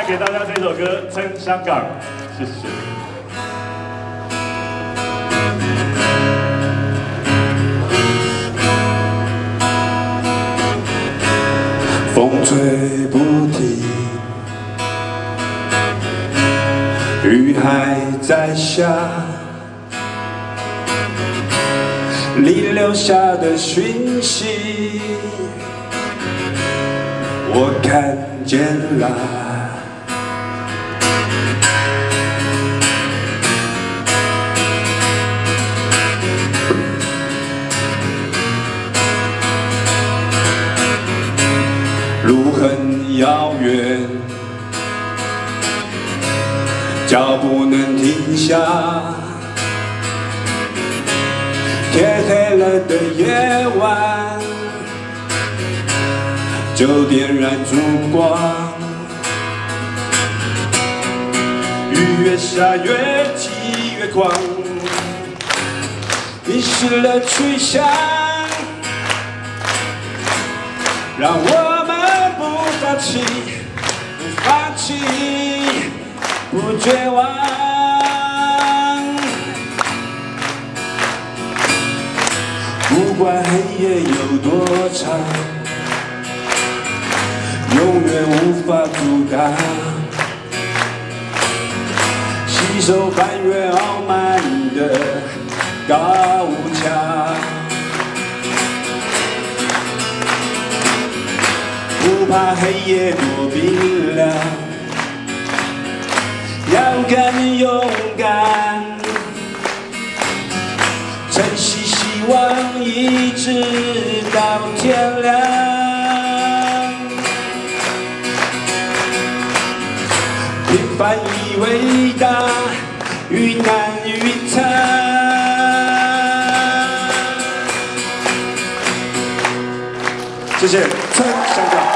带给大家这首歌《撑香港》，谢谢。风吹不停，雨还在下，你留下的讯息，我看见了。路很遥远，脚步能停下。天黑了的夜晚，就点燃烛光。雨越下越急越狂，迷失了去向，让我们不。放弃，不放弃，不绝望。不管黑夜有多长，永远无法阻挡。携手翻越傲慢的高墙。不怕黑夜多冰凉，要更勇敢，珍惜希望，一直到天亮。平凡以为大，遇难遇惨。谢谢，春香港。